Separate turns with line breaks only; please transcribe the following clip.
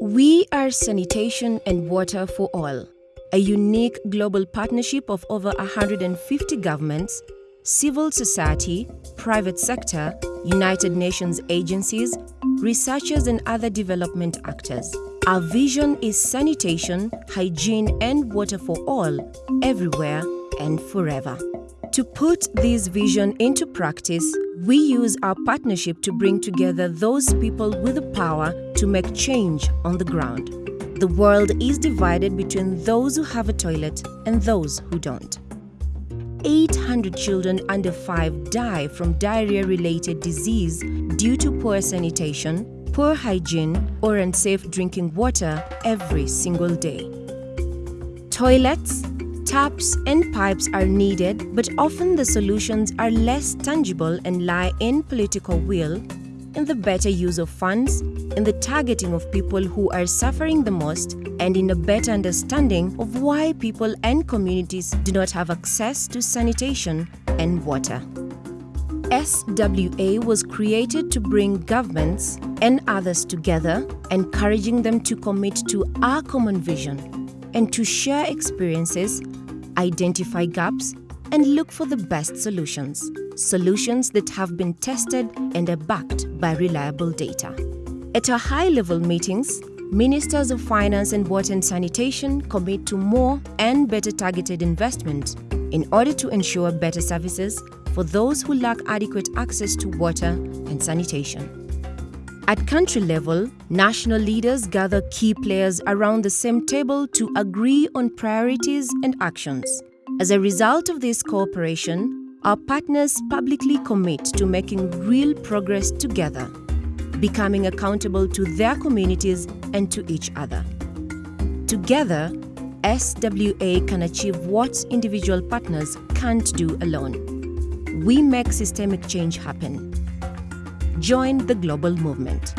We are Sanitation and Water for All, a unique global partnership of over 150 governments, civil society, private sector, United Nations agencies, researchers and other development actors. Our vision is sanitation, hygiene and water for all, everywhere and forever. To put this vision into practice, we use our partnership to bring together those people with the power to make change on the ground. The world is divided between those who have a toilet and those who don't. 800 children under 5 die from diarrhea-related disease due to poor sanitation, poor hygiene or unsafe drinking water every single day. Toilets, Taps and pipes are needed, but often the solutions are less tangible and lie in political will, in the better use of funds, in the targeting of people who are suffering the most, and in a better understanding of why people and communities do not have access to sanitation and water. SWA was created to bring governments and others together, encouraging them to commit to our common vision and to share experiences identify gaps, and look for the best solutions. Solutions that have been tested and are backed by reliable data. At our high-level meetings, Ministers of Finance and Water and Sanitation commit to more and better targeted investment in order to ensure better services for those who lack adequate access to water and sanitation. At country level, national leaders gather key players around the same table to agree on priorities and actions. As a result of this cooperation, our partners publicly commit to making real progress together, becoming accountable to their communities and to each other. Together, SWA can achieve what individual partners can't do alone. We make systemic change happen. Join the global movement.